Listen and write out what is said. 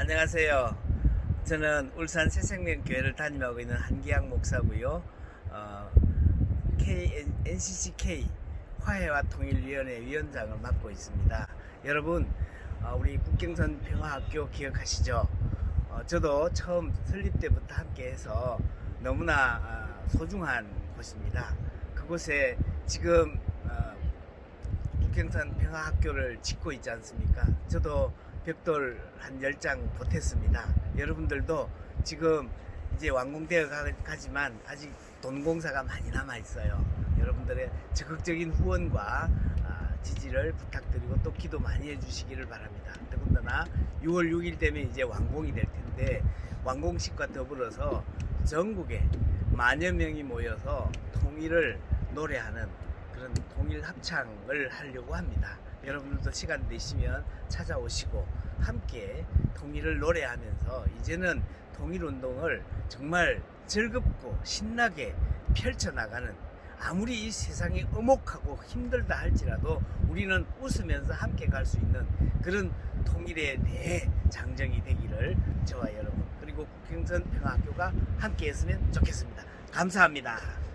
안녕하세요. 저는 울산 새생명교회를 담임하고 있는 한기양 목사고요. 어, K, NCCK 화해와 통일위원회 위원장을 맡고 있습니다. 여러분, 어, 우리 국경선 평화학교 기억하시죠? 어, 저도 처음 설립 때부터 함께해서 너무나 아, 소중한 곳입니다. 그곳에 지금 어, 국경선 평화학교를 짓고 있지 않습니까? 저도 벽돌 한 10장 보탰습니다. 여러분들도 지금 이제 완공되어 가- 가지만 아직 돈 공사가 많이 남아 있어요. 여러분들의 적극적인 후원과 아, 지지를 부탁드리고 또 기도 많이 해주시기를 바랍니다. 더군다나 6월 6일 되면 이제 완공이 될 텐데 완공식과 더불어서 전국에 만여 명이 모여서 통일을 노래하는 통일 합창을 하려고 합니다. 여러분들도 시간 되시면 찾아오시고 함께 통일을 노래하면서 이제는 통일 운동을 정말 즐겁고 신나게 펼쳐나가는 아무리 이 세상이 엄혹하고 힘들다 할지라도 우리는 웃으면서 함께 갈 수 있는 그런 통일의 대장정이 되기를 저와 여러분 그리고 국경선 평화학교가 함께 했으면 좋겠습니다. 감사합니다.